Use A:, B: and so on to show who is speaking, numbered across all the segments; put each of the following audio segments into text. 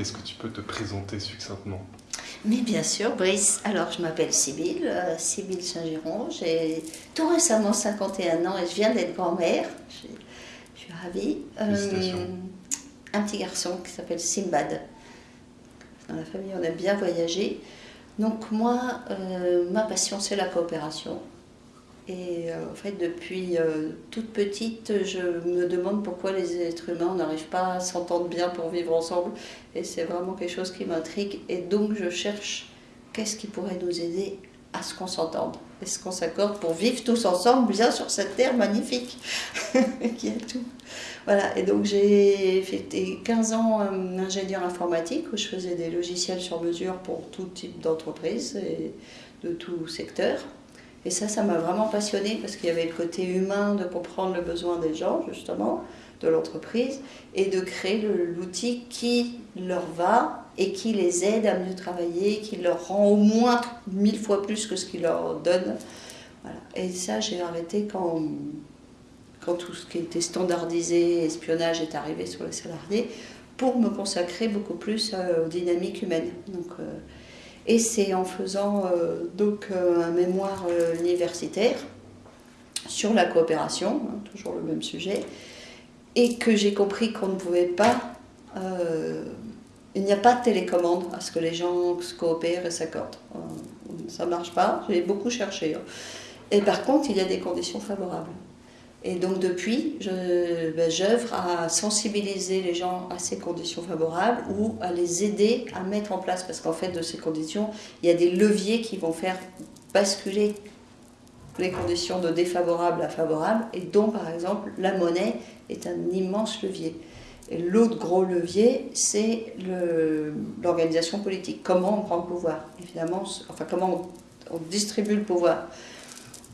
A: Est-ce que tu peux te présenter succinctement?
B: Mais bien sûr, Brice. Alors, je m'appelle Sybille, euh, Sybille Saint-Giron. J'ai tout récemment 51 ans et je viens d'être grand-mère. Je, suis ravie.
A: Félicitations.
B: un petit garçon qui s'appelle Simbad. Dans la famille, on aime bien voyager. Donc, moi, euh, ma passion, c'est la coopération. Et euh, en fait, depuis euh, toute petite, je me demande pourquoi les êtres humains n'arrivent pas à s'entendre bien pour vivre ensemble. Et c'est vraiment quelque chose qui m'intrigue. Et donc, je cherche qu'est-ce qui pourrait nous aider à ce qu'on s'entende et ce qu'on s'accorde pour vivre tous ensemble bien sur cette terre magnifique qui est tout. Voilà, et donc j'ai fait 15 ans euh, ingénieur informatique où je faisais des logiciels sur mesure pour tout type d'entreprise et de tout secteur. Et ça, ça m'a vraiment passionnée parce qu'il y avait le côté humain de comprendre le besoin des gens, justement, de l'entreprise, et de créer l'outil qui leur va et qui les aide à mieux travailler, qui leur rend au moins mille fois plus que ce qu'il leur donne. Voilà. Et ça, j'ai arrêté quand, quand tout ce qui était standardisé, espionnage est arrivé sur les salariés, pour me consacrer beaucoup plus euh, aux dynamiques humaines. Donc, euh, et c'est en faisant euh, donc euh, un mémoire euh, universitaire sur la coopération, hein, toujours le même sujet, et que j'ai compris qu'on ne pouvait pas, il n'y a pas de télécommande à ce que les gens se coopèrent et s'accordent. Ça ne marche pas, j'ai beaucoup cherché. hein. Et par contre, il y a des conditions favorables. Et donc depuis, ben, j'œuvre à sensibiliser les gens à ces conditions favorables ou à les aider à mettre en place, parce qu'en fait, de ces conditions, il y a des leviers qui vont faire basculer les conditions de défavorable à favorable, et dont par exemple la monnaie est un immense levier. L'autre gros levier, c'est l'organisation politique. Comment on prend le pouvoir? Évidemment, enfin comment on distribue le pouvoir?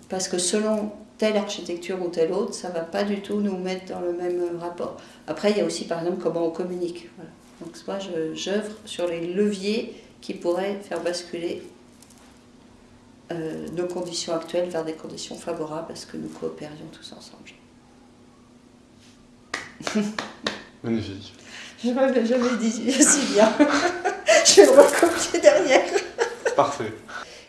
B: Parce que selon telle architecture ou telle autre, ça ne va pas du tout nous mettre dans le même euh, rapport. Après, il y a aussi par exemple comment on communique. Voilà. Donc moi, je- j'œuvre sur les leviers qui pourraient faire basculer euh, nos conditions actuelles vers des conditions favorables à ce que nous coopérions tous ensemble.
A: Magnifique.
B: Je ne m'avais jamais dit si bien. je vais le recopier derrière.
A: Parfait.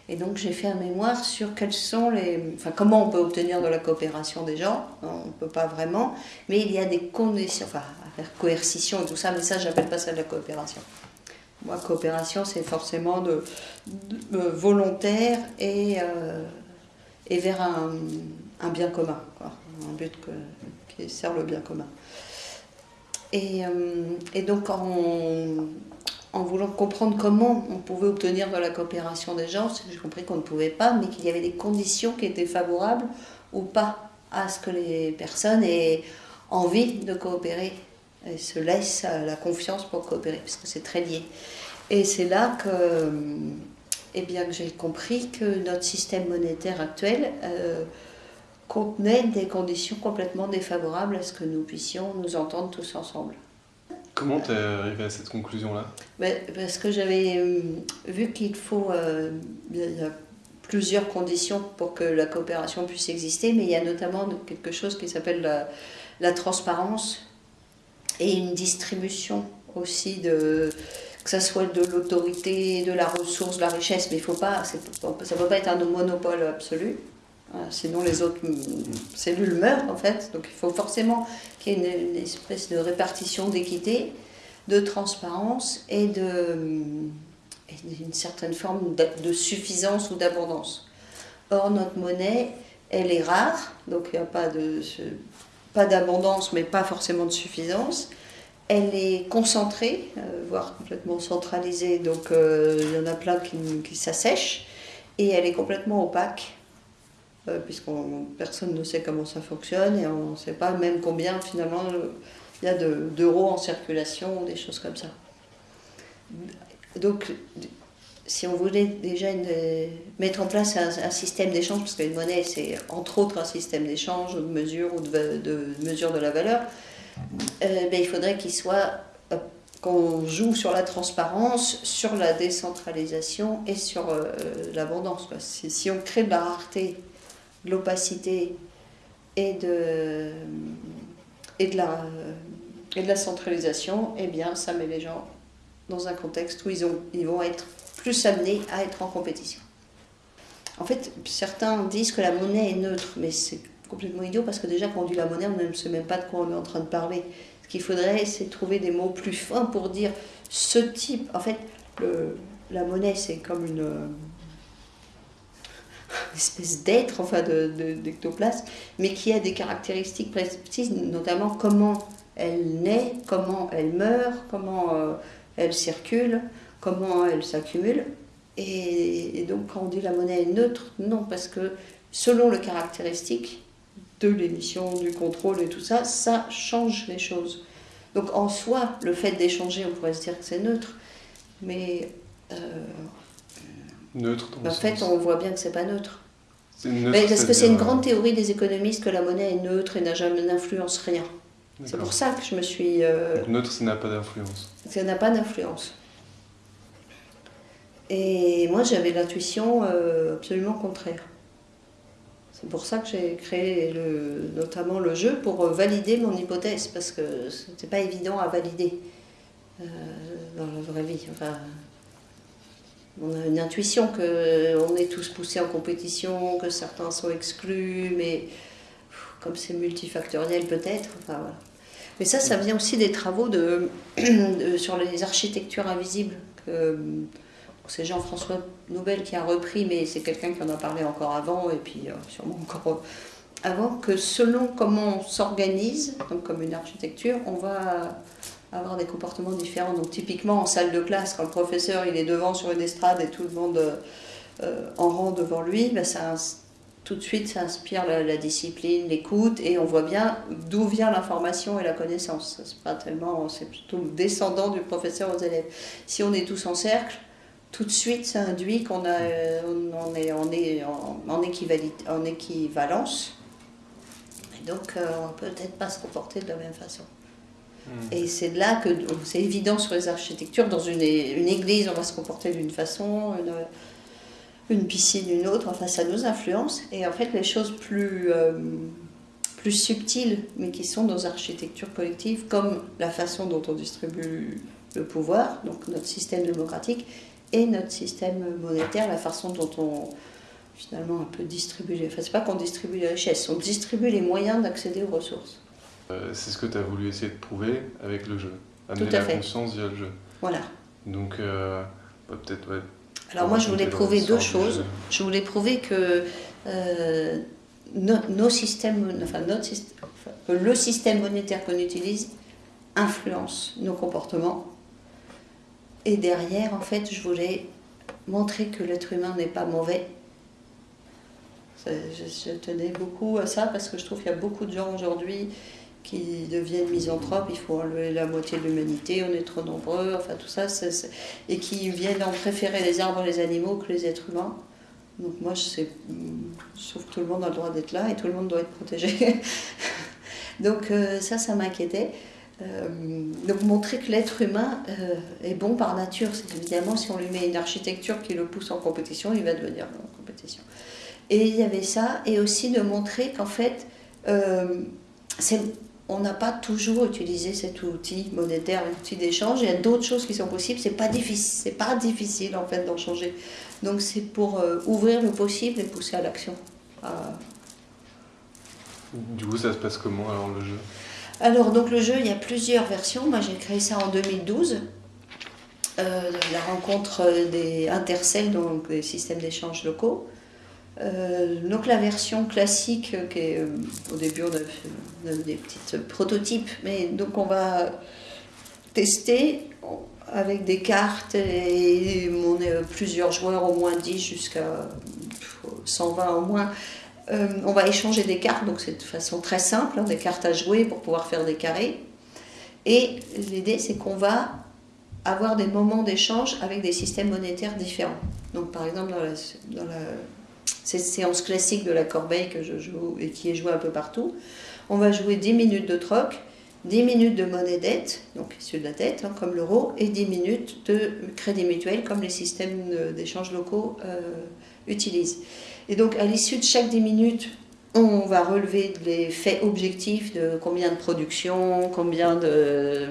B: Et donc j'ai fait un mémoire sur quels sont les, enfin comment on peut obtenir de la coopération des gens. On ne peut pas vraiment, mais il y a des conditions, enfin à faire coercition et tout ça, mais ça j'appelle pas ça de la coopération. Moi coopération c'est forcément de, euh, volontaire et euh, et vers un, bien commun, un but qui sert le bien commun. Et, euh, et donc en, en voulant comprendre comment on pouvait obtenir de la coopération des gens, j'ai compris qu'on ne pouvait pas, mais qu'il y avait des conditions qui étaient favorables ou pas à ce que les personnes aient envie de coopérer et se laissent euh, la confiance pour coopérer, parce que c'est très lié. Et c'est là que, eh bien, que j'ai compris que notre système monétaire actuel euh, contenait des conditions complètement défavorables à ce que nous puissions nous entendre tous ensemble.
A: Comment t'es arrivé à cette conclusion-là?
B: Ben, parce que j'avais euh, vu qu'il faut. euh, plusieurs conditions pour que la coopération puisse exister, mais il y a notamment quelque chose qui s'appelle la, transparence et une distribution aussi de que ça soit de l'autorité, de la ressource, de la richesse, mais il faut pas, ça ne peut pas être un monopole absolu. Sinon, les autres cellules meurent, en fait. Donc, il faut forcément qu'il y ait une, espèce de répartition d'équité, de transparence et d'une certaine forme de suffisance ou d'abondance. Or, notre monnaie, elle est rare, donc il n'y a pas d'abondance, mais pas forcément de suffisance. Elle est concentrée, euh, voire complètement centralisée, donc euh, il y en a plein qui s'assèchent, et elle est complètement opaque, euh, puisqu'on personne ne sait comment ça fonctionne, et on ne sait pas même combien finalement euh, il y a de- d'euros en circulation, des choses comme ça. Donc, si on voulait déjà mettre en place un, système d'échange, parce qu'une monnaie, c'est entre autres un système d'échange, ou de mesure, ou de, mesure de la valeur, euh, ben, il faudrait qu'il soit qu'on joue sur la transparence, sur la décentralisation et sur l'abondance. Si, on crée de la rareté, l'opacité et de, et, de et de la centralisation, eh bien, ça met les gens dans un contexte où ils, ont, ils vont être plus amenés à être en compétition. En fait, certains disent que la monnaie est neutre, mais c'est complètement idiot parce que déjà quand on dit la monnaie, on ne sait même pas de quoi on est en train de parler. Ce qu'il faudrait, c'est trouver des mots plus fins pour dire ce type. En fait, la monnaie, c'est comme une, espèce d'être, enfin d'ectoplasme, de, mais qui a des caractéristiques précises, notamment comment elle naît, comment elle meurt, comment euh, elle circule, comment elle s'accumule. Et, donc quand on dit la monnaie est neutre, non, parce que selon les caractéristiques de l'émission, du contrôle et tout ça, ça change les choses. Donc en soi, le fait d'échanger, on pourrait se dire que c'est neutre, mais... Euh,
A: neutre
B: En fait, on voit bien que c'est pas neutre. Neutre, parce que c'est une grande théorie des économistes que la monnaie est neutre et n'a jamais n'influence rien. C'est pour ça que je me suis.
A: Euh, neutre, ça n'a pas d'influence.
B: Ça n'a pas d'influence. Et moi, j'avais l'intuition euh, absolument contraire. C'est pour ça que j'ai créé le, notamment le jeu pour valider mon hypothèse, parce que ce n'était pas évident à valider euh, dans la vraie vie. Enfin, on a une intuition qu'on est tous poussés en compétition, que certains sont exclus, mais comme c'est multifactoriel peut-être. Enfin, voilà. Mais ça, ça vient aussi des travaux de, sur les architectures invisibles. c'est Jean-François Nobel qui a repris, mais c'est quelqu'un qui en a parlé encore avant, et puis euh, sûrement encore avant, que selon comment on s'organise, donc comme une architecture, on va avoir des comportements différents. Donc typiquement en salle de classe, quand le professeur il est devant sur une estrade et tout le monde euh, en rang devant lui, ben, tout de suite ça inspire la, discipline, l'écoute, et on voit bien d'où vient l'information et la connaissance. C'est pas tellement, c'est plutôt descendant du professeur aux élèves. Si on est tous en cercle, tout de suite ça induit qu'on euh, est, en équivalence, et donc euh, on peut peut-être pas se comporter de la même façon. Hmm. Et c'est là que c'est évident sur les architectures. Dans une, église, on va se comporter d'une façon, une, une, piscine une autre. Enfin, ça nous influence. Et en fait, les choses plus, euh, plus subtiles, mais qui sont nos architectures collectives, comme la façon dont on distribue le pouvoir, donc notre système démocratique, et notre système monétaire, la façon dont on finalement un peu distribue. Enfin, c'est pas qu'on distribue les richesses, on distribue les moyens d'accéder aux ressources.
A: Euh, c'est ce que tu as voulu essayer de prouver avec le jeu, amener la conscience via le jeu.
B: Voilà.
A: Donc, euh, bah, peut-être, ouais.
B: Alors, moi, je voulais prouver deux choses. Je voulais prouver que euh, nos systèmes, enfin, notre système, le système monétaire qu'on utilise influence nos comportements. Et derrière, en fait, je voulais montrer que l'être humain n'est pas mauvais. Je, je, tenais beaucoup à ça parce que je trouve qu'il y a beaucoup de gens aujourd'hui qui deviennent misanthropes, il faut enlever la moitié de l'humanité, on est trop nombreux, enfin tout ça, et qui viennent en préférer les arbres et les animaux que les êtres humains. Donc moi, je, sais, que tout le monde a le droit d'être là et tout le monde doit être protégé. donc euh, ça, ça m'inquiétait. Euh, donc montrer que l'être humain euh, est bon par nature, c'est évidemment si on lui met une architecture qui le pousse en compétition, il va devenir en compétition. Et il y avait ça, et aussi de montrer qu'en fait, c'est on n'a pas toujours utilisé cet outil monétaire, outil d'échange. Il y a d'autres choses qui sont possibles. C'est pas difficile, c'est pas difficile en fait d'en changer. Donc c'est pour euh, ouvrir le possible et pousser à l'action.
A: Du coup, ça se passe comment alors le jeu?
B: Alors donc le jeu, il y a plusieurs versions. Moi, j'ai créé ça en 2012. Euh, la rencontre des intercelles, donc des systèmes d'échange locaux. Euh, donc la version classique, euh, qui est, euh, au début on a, des petits prototypes, mais donc on va tester avec des cartes et on est plusieurs joueurs, au moins 10 jusqu'à 120 au moins. on va échanger des cartes, donc c'est de façon très simple, hein, des cartes à jouer pour pouvoir faire des carrés. Et l'idée c'est qu'on va avoir des moments d'échange avec des systèmes monétaires différents. Donc par exemple cette séance classique de la corbeille que je joue et qui est jouée un peu partout. On va jouer 10 minutes de troc, 10 minutes de monnaie dette, donc issue de la dette, hein, comme l'euro, et 10 minutes de crédit mutuel, comme les systèmes d'échange locaux euh, utilisent. Et donc, à l'issue de chaque 10 minutes, on va relever les faits objectifs de combien de production, combien de,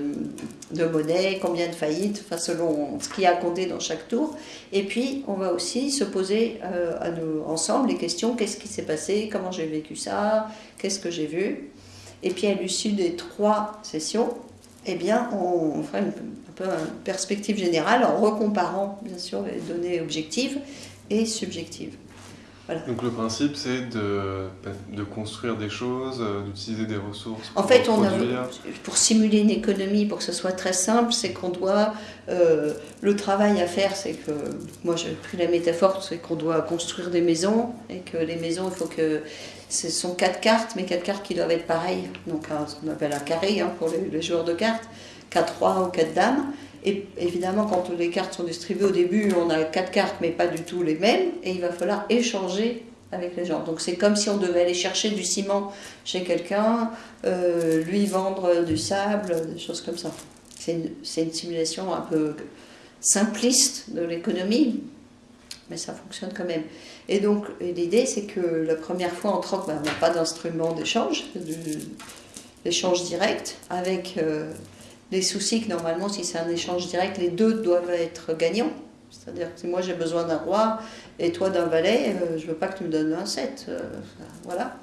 B: de monnaie, combien de faillites, enfin selon ce qui a compté dans chaque tour. Et puis, on va aussi se poser euh, ensemble les questions qu'est-ce qui s'est passé, comment j'ai vécu ça, qu'est-ce que j'ai vu? Et puis, à l'issue des trois sessions, eh bien, on fera une perspective générale en recomparant, bien sûr, les données objectives et subjectives.
A: Donc le principe, c'est de, de, construire des choses, euh, d'utiliser des ressources.
B: Pour en fait, on a, pour simuler une économie, pour que ce soit très simple, c'est qu'on doit... Euh, le travail à faire, c'est que... Moi, j'ai pris la métaphore, c'est qu'on doit construire des maisons, et que les maisons, il faut que... Ce sont quatre cartes, mais quatre cartes qui doivent être pareilles. Donc ce qu'on appelle un carré hein, pour les, les, joueurs de cartes. Quatre rois ou quatre dames. Et évidemment, quand les cartes sont distribuées au début, on a quatre cartes, mais pas du tout les mêmes, et il va falloir échanger avec les gens. Donc c'est comme si on devait aller chercher du ciment chez quelqu'un, euh, lui vendre du sable, des choses comme ça. C'est une, simulation un peu simpliste de l'économie, mais ça fonctionne quand même. Et donc l'idée, c'est que la première fois en troc, ben, on n'a pas d'instrument d'échange, d'échange direct avec... Euh, les soucis que normalement, si c'est un échange direct, les deux doivent être gagnants. C'est-à-dire que si moi j'ai besoin d'un roi et toi d'un valet, euh, je ne veux pas que tu me donnes un 7. Euh, voilà.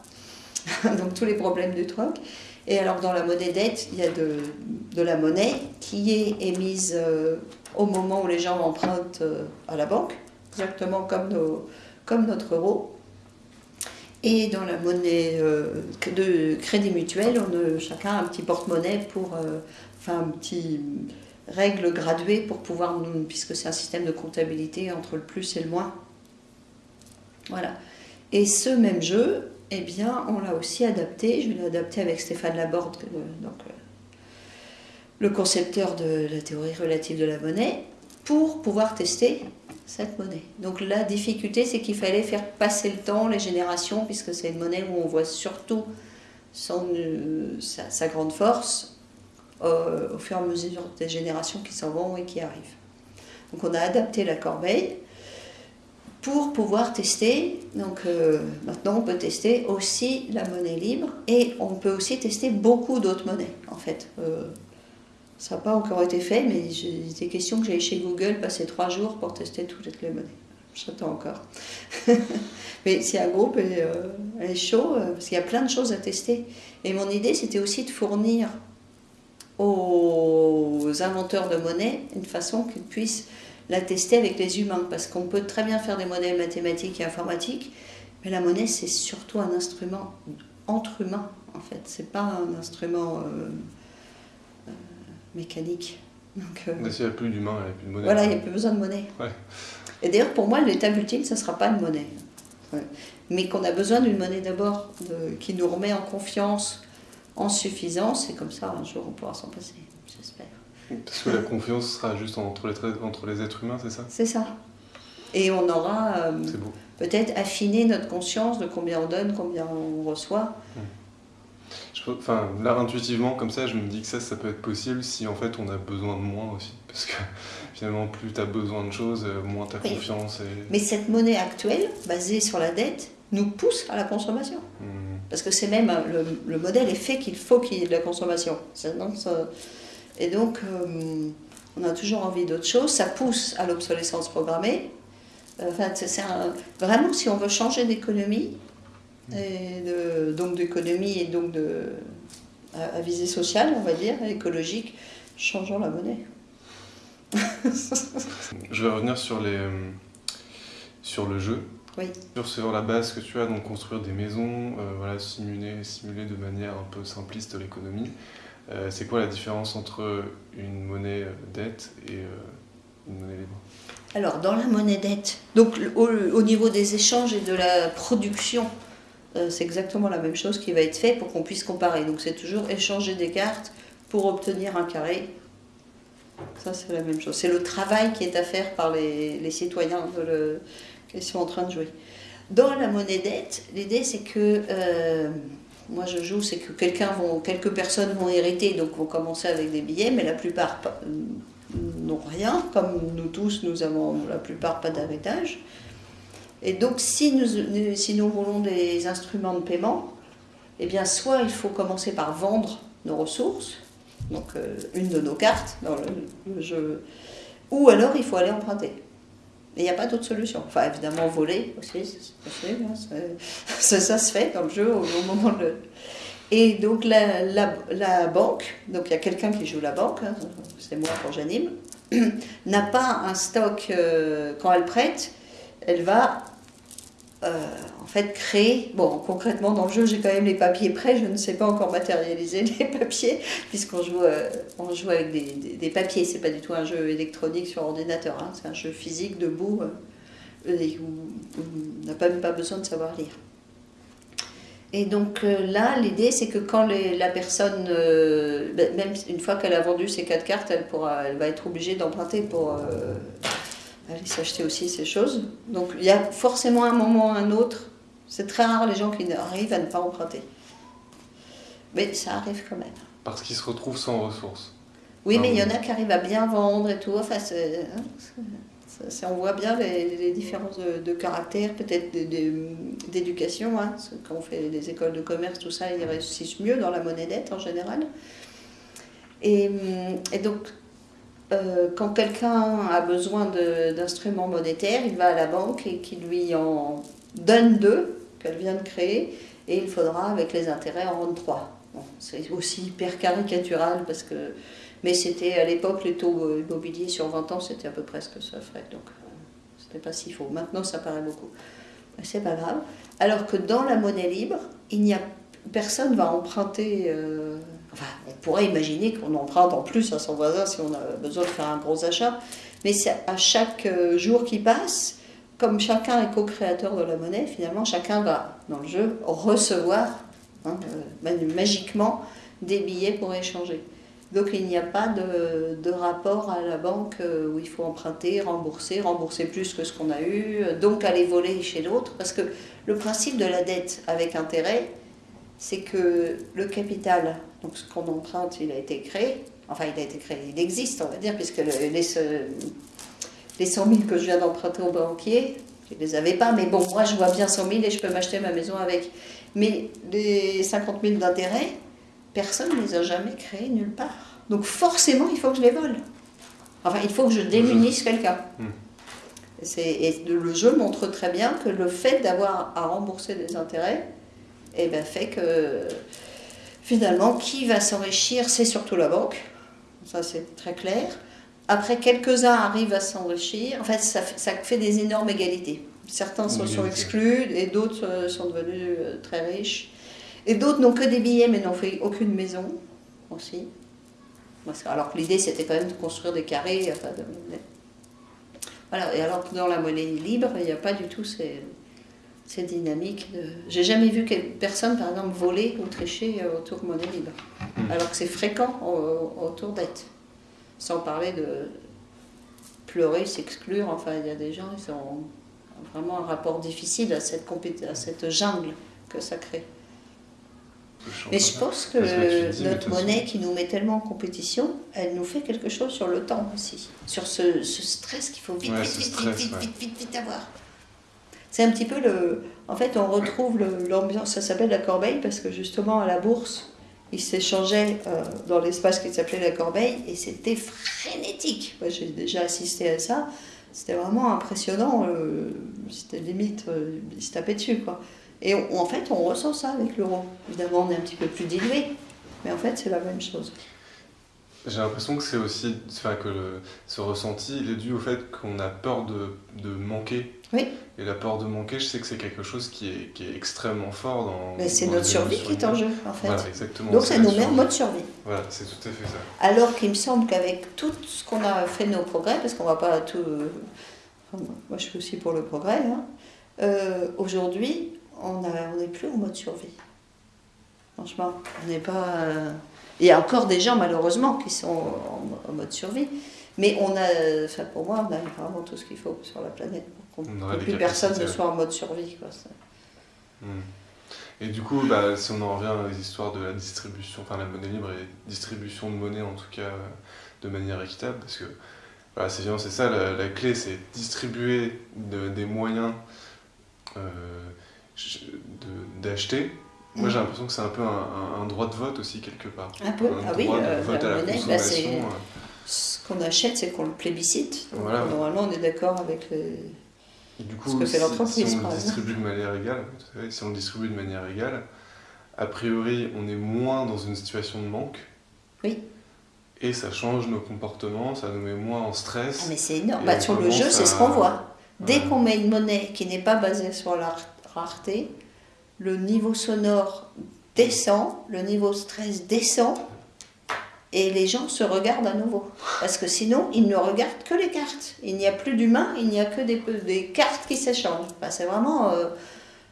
B: Donc tous les problèmes du troc. Et alors dans la monnaie dette, il y a de, la monnaie qui est émise euh, au moment où les gens empruntent à la banque, exactement comme, notre euro. Et dans la monnaie de crédit mutuel, on a chacun un petit porte-monnaie pour enfin un petit règle graduée pour pouvoir, puisque c'est un système de comptabilité entre le plus et le moins. Voilà. Et ce même jeu, eh bien, on l'a aussi adapté. Je l'ai adapté avec Stéphane Laborde, euh, donc, euh, le concepteur de la théorie relative de la monnaie, pour pouvoir tester cette monnaie. Donc la difficulté, c'est qu'il fallait faire passer le temps, les générations, puisque c'est une monnaie où on voit surtout son, euh, sa, grande force, euh, au fur et à mesure des générations qui s'en vont et qui arrivent. Donc on a adapté la corbeille pour pouvoir tester. Donc euh, maintenant on peut tester aussi la monnaie libre et on peut aussi tester beaucoup d'autres monnaies en fait. Euh, ça n'a pas encore été fait, mais des questions que j'ai chez Google, passer trois jours pour tester toutes les monnaies. J'attends encore. mais si un groupe est, est chaud, parce qu'il y a plein de choses à tester. Et mon idée, c'était aussi de fournir aux inventeurs de monnaie une façon qu'ils puissent la tester avec les humains. Parce qu'on peut très bien faire des modèles mathématiques et informatiques, mais la monnaie, c'est surtout un instrument entre humains, en fait. C'est pas un instrument euh, euh, mécanique.
A: Donc, euh, s'il n'y a plus d'humains, il n'y a plus de monnaie.
B: Voilà, il n'y a plus besoin de monnaie. Et d'ailleurs, pour moi, l'étape ultime, ce ne sera pas une monnaie. Mais qu'on a besoin d'une monnaie d'abord qui nous remet en confiance en suffisance, et comme ça, un jour, on pourra s'en passer, j'espère.
A: Parce que la confiance sera juste entre les, entre les êtres humains, c'est ça?
B: C'est ça. Et on aura euh, peut-être affiné notre conscience de combien on donne, combien on reçoit.
A: Je, enfin, là, intuitivement, comme ça, je me dis que ça, ça peut être possible si en fait on a besoin de moins aussi. Parce que finalement, plus tu as besoin de choses, euh, moins tu as confiance. Et...
B: Mais cette monnaie actuelle, basée sur la dette, nous pousse à la consommation. Hmm. Parce que c'est même, le, modèle est fait qu'il faut qu'il y ait de la consommation. et donc, euh, on a toujours envie d'autre chose. Ça pousse à l'obsolescence programmée. Euh, vraiment, si on veut changer d'économie, donc d'économie et donc de, à, visée sociale, on va dire, écologique, changeons la monnaie.
A: Je vais revenir sur, les, euh, sur le jeu.
B: Oui.
A: Sur la base que tu as, donc construire des maisons, euh, voilà, simuler, simuler de manière un peu simpliste l'économie, euh, c'est quoi la différence entre une monnaie dette et euh, une monnaie libre?
B: Alors, dans la monnaie dette, donc au, niveau des échanges et de la production, c'est exactement la même chose qui va être fait pour qu'on puisse comparer. Donc, c'est toujours échanger des cartes pour obtenir un carré. Ça, c'est la même chose. C'est le travail qui est à faire par les, les citoyens de le ils sont en train de jouer. Dans la monnaie dette, l'idée c'est que euh, moi je joue, c'est que quelques personnes vont hériter, donc vont commencer avec des billets, mais la plupart n'ont rien, comme nous tous, nous avons la plupart pas d'héritage. Et donc, si nous, si nous voulons des instruments de paiement, eh bien, soit il faut commencer par vendre nos ressources, donc euh, une de nos cartes ou alors il faut aller emprunter. Il n'y a pas d'autre solution. Enfin, évidemment, voler aussi, hein, ça, ça, se fait dans le jeu au, moment de. Et donc, la, la, banque, donc il y a quelqu'un qui joue la banque, hein, c'est moi quand j'anime, n'a pas un stock euh, quand elle prête, elle va euh, en fait créer, bon concrètement dans le jeu j'ai quand même les papiers prêts, je ne sais pas encore matérialiser les papiers puisqu'on joue, euh, on joue avec des, des, papiers, c'est pas du tout un jeu électronique sur ordinateur, hein. c'est un jeu physique debout où, on n'a même pas besoin de savoir lire. Et donc là, l'idée, c'est que quand la personne, ben, même une fois qu'elle a vendu ses quatre cartes, elle, pourra, elle va être obligée d'emprunter pour aller s'acheter aussi ces choses. Donc il y a forcément un moment ou un autre. C'est très rare les gens qui arrivent à ne pas emprunter. Mais ça arrive quand même.
A: Parce qu'ils se retrouvent sans ressources.
B: Oui, mais il y en a qui arrivent à bien vendre et tout. Enfin, hein, on voit bien les, différences de, caractère, peut-être d'éducation. Hein. Quand on fait des écoles de commerce, tout ça, ils réussissent mieux dans la monnaie dette en général. Et, et donc, euh, quand quelqu'un a besoin d'instruments monétaires, il va à la banque et qui lui en donne deux qu'elle vient de créer et il faudra avec les intérêts en rendre trois. c'est aussi hyper caricatural parce que mais c'était à l'époque les taux immobiliers sur 20 ans c'était à peu près ce que ça ferait donc euh, c'était pas si faux. Maintenant ça paraît beaucoup. C'est pas grave. Alors que dans la monnaie libre, il n'y a personne va emprunter euh, On pourrait imaginer qu'on emprunte en plus à son voisin si on a besoin de faire un gros achat, mais à chaque euh, jour qui passe, comme chacun est co-créateur de la monnaie, finalement, chacun va, dans le jeu, recevoir hein, euh, magiquement des billets pour échanger. Donc il n'y a pas de, rapport à la banque euh, où il faut emprunter, rembourser, rembourser plus que ce qu'on a eu, donc aller voler chez l'autre, parce que le principe de la dette avec intérêt, c'est que le capital donc ce qu'on emprunte, il a été créé. Enfin, il a été créé, il existe, on va dire, puisque les, les 100 000 que je viens d'emprunter au banquier, je ne les avais pas, mais bon, moi je vois bien 100 000 et je peux m'acheter ma maison avec. Mais les 50 000 d'intérêt, personne ne les a jamais créés nulle part. Donc forcément, il faut que je les vole. Enfin, il faut que je démunisse quelqu'un. Hmm. Et le jeu montre très bien que le fait d'avoir à rembourser des intérêts eh ben, fait que finalement, qui va s'enrichir C'est surtout la banque. Ça, c'est très clair. Après, quelques-uns arrivent à s'enrichir. En fait, ça, fait des énormes égalités. Certains sont, sont exclus et d'autres euh, sont devenus euh, très riches. Et d'autres n'ont que des billets mais n'ont fait aucune maison aussi. Alors que l'idée, c'était quand même de construire des carrés. Enfin, Voilà. Et alors que dans la monnaie libre, il n'y a pas du tout ces, c'est dynamique. J'ai jamais vu personne, par exemple, voler ou tricher euh, autour monnaie libre. Hmm. Alors que c'est fréquent autour d'être. Sans parler de pleurer, s'exclure. Enfin, il y a des gens, qui ont vraiment un rapport difficile à cette, à cette jungle que ça crée. Mais je pense que notre monnaie qui nous met tellement en compétition, elle nous fait quelque chose sur le temps aussi. Sur ce, stress qu'il faut vite, vite, vite, vite, vite, vite, vite avoir. C'est un petit peu le. En fait, on retrouve l'ambiance. Ça s'appelle la corbeille parce que justement, à la bourse, ils s'échangeaient euh, dans l'espace qui s'appelait la corbeille et c'était frénétique. J'ai déjà assisté à ça. C'était vraiment impressionnant. Euh, c'était limite, euh, ils se tapaient dessus, quoi. Et en fait, on ressent ça avec l'euro. Évidemment, on est un petit peu plus dilué, mais en fait, c'est la même chose.
A: J'ai l'impression que c'est aussi, enfin, que ce ressenti, il est dû au fait qu'on a peur de, de manquer
B: oui.
A: Et la peur de manquer, je sais que c'est quelque chose qui est, qui est extrêmement fort dans.
B: Mais c'est notre survie qui est en jeu, en fait.
A: Voilà, exactement.
B: Donc ça nous met en mode survie.
A: Voilà, c'est tout à fait ça.
B: Alors qu'il me semble qu'avec tout ce qu'on a fait nos progrès, parce qu'on va pas tout. moi, je suis aussi pour le progrès. Hein, euh, Aujourd'hui, on n'est plus en mode survie. Franchement, on n'est pas. Euh, il y a encore des gens, malheureusement, qui sont en, mode survie. Mais on a, enfin pour moi, on a vraiment tout ce qu'il faut sur la planète que plus personne ne soit en mode survie. Quoi,
A: hmm. Et du coup, bah, si on en revient aux histoires de la distribution, enfin la monnaie libre et distribution de monnaie en tout cas de manière équitable, parce que c'est c'est ça la, clé, c'est distribuer des moyens d'acheter. Moi, j'ai l'impression que c'est un peu un, droit de vote aussi, quelque part.
B: Un peu, ah oui, vote à la monnaie, bah, ce qu'on achète, c'est qu'on le plébiscite. Normalement, on est d'accord avec
A: du coup, ce que fait l'entreprise. Si, on distribue de manière égale, si on distribue de manière égale, a priori, on est moins dans une situation de manque.
B: Oui.
A: Et ça change nos comportements, ça nous met moins en stress.
B: Ah mais c'est énorme. Bah, sur le jeu, c'est ce qu'on voit. Dès qu'on met une monnaie qui n'est pas basée sur la rareté, le niveau sonore descend, le niveau stress descend, et les gens se regardent à nouveau. Parce que sinon, ils ne regardent que les cartes. Il n'y a plus d'humains, il n'y a que des, cartes qui s'échangent. c'est vraiment euh,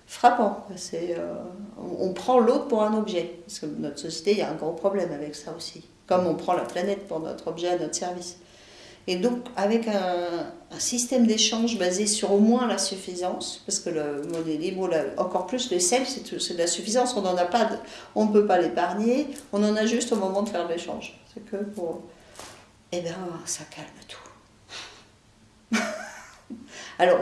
B: frappant. Euh, on, prend l'autre pour un objet. Parce que notre société, il y a un gros problème avec ça aussi. Comme on prend la planète pour notre objet à notre service. Et donc, avec un, système d'échange basé sur au moins la suffisance, parce que le monnaie libre, encore plus le sel, c'est de la suffisance, on n'en a pas, on ne peut pas l'épargner, on en a juste au moment de faire l'échange. C'est que pour. Eh bien, ça calme tout. Alors,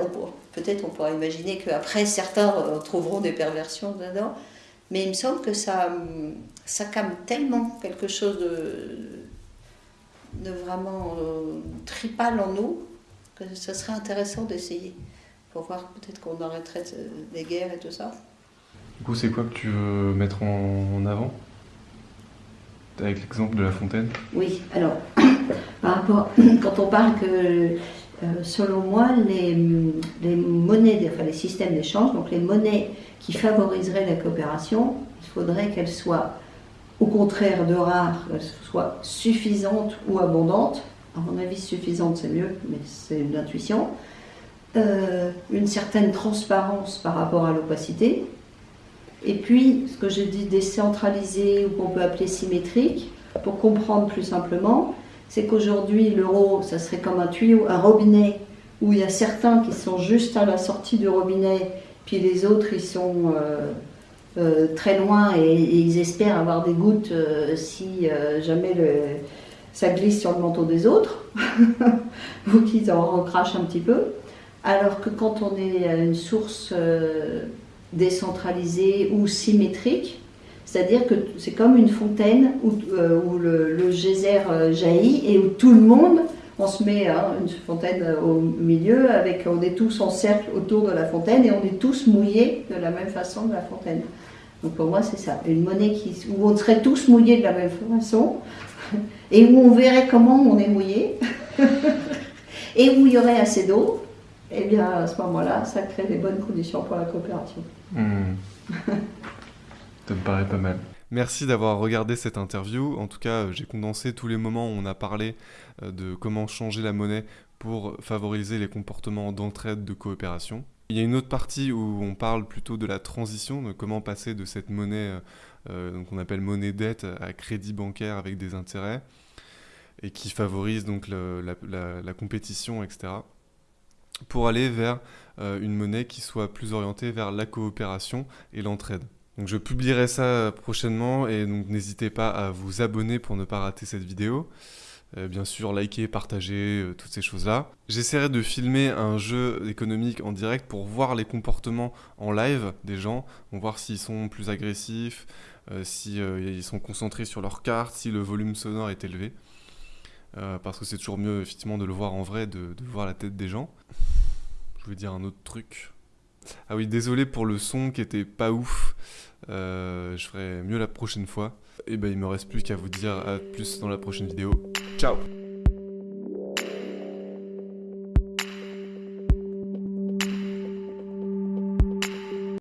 B: peut-être on pourra imaginer qu'après, certains euh, trouveront des perversions dedans, mais il me semble que ça, ça calme tellement quelque chose de de vraiment euh, tripal en nous, que ce serait intéressant d'essayer pour voir peut-être qu'on arrêterait les guerres et tout ça.
A: Du coup, c'est quoi que tu veux mettre en avant? Avec l'exemple de la fontaine?
B: Oui, alors, par rapport, quand on parle que, euh, selon moi, les, les monnaies, enfin les systèmes d'échange, donc les monnaies qui favoriseraient la coopération, il faudrait qu'elles soient au contraire de rares, soit suffisante ou abondante. À mon avis, suffisante, c'est mieux, mais c'est une intuition. Euh, une certaine transparence par rapport à l'opacité. Et puis, ce que je dis décentralisé ou qu'on peut appeler symétrique, pour comprendre plus simplement, c'est qu'aujourd'hui, l'euro, ça serait comme un tuyau, un robinet, où il y a certains qui sont juste à la sortie du robinet, puis les autres, ils sont euh, euh, très loin et, ils espèrent avoir des gouttes euh, si euh, jamais le, ça glisse sur le manteau des autres ou qu'ils en recrachent un petit peu. Alors que quand on est à une source décentralisée ou symétrique, c'est-à-dire que c'est comme une fontaine où, où le, geyser jaillit et où tout le monde, on se met hein, une fontaine au milieu, avec, on est tous en cercle autour de la fontaine et on est tous mouillés de la même façon de la fontaine. Donc pour moi, c'est ça. Une monnaie qui, où on serait tous mouillés de la même façon et où on verrait comment on est mouillé et où il y aurait assez d'eau. Et eh bien, à ce moment-là, ça crée des bonnes conditions pour la coopération.
A: Hmm. ça me paraît pas mal. Merci d'avoir regardé cette interview. En tout cas, j'ai condensé tous les moments où on a parlé euh, de comment changer la monnaie pour favoriser les comportements d'entraide, de coopération. Il y a une autre partie où on parle plutôt de la transition, de comment passer de cette monnaie euh, qu'on appelle monnaie dette à crédit bancaire avec des intérêts et qui favorise donc la, compétition, etc. Pour aller vers euh, une monnaie qui soit plus orientée vers la coopération et l'entraide. Donc je publierai ça prochainement et donc n'hésitez pas à vous abonner pour ne pas rater cette vidéo. Euh, bien sûr, liker, partager, euh, toutes ces choses-là. J'essaierai de filmer un jeu économique en direct pour voir les comportements en live des gens, pour voir s'ils sont plus agressifs, euh, s'ils sont concentrés sur leur carte, si le volume sonore est élevé. parce que c'est toujours mieux effectivement de le voir en vrai, de, de voir la tête des gens. Je voulais dire un autre truc. Ah oui, désolé pour le son qui était pas ouf. Je ferai mieux la prochaine fois. Et ben il me reste plus qu'à vous dire à plus dans la prochaine vidéo. Ciao